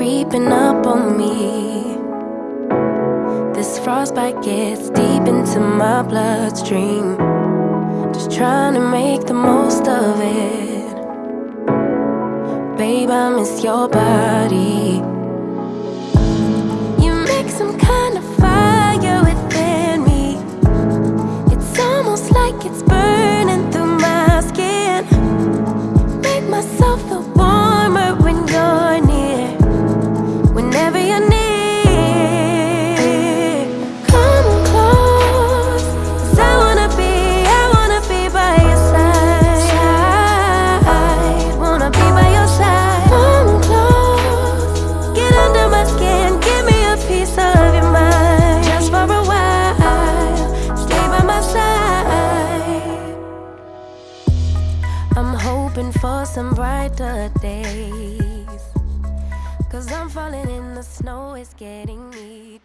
creeping up on me. This frostbite gets deep into my bloodstream. Just trying to make the most of it. Babe, I miss your body. Hoping for some brighter days. Cause I'm falling in the snow, it's getting me.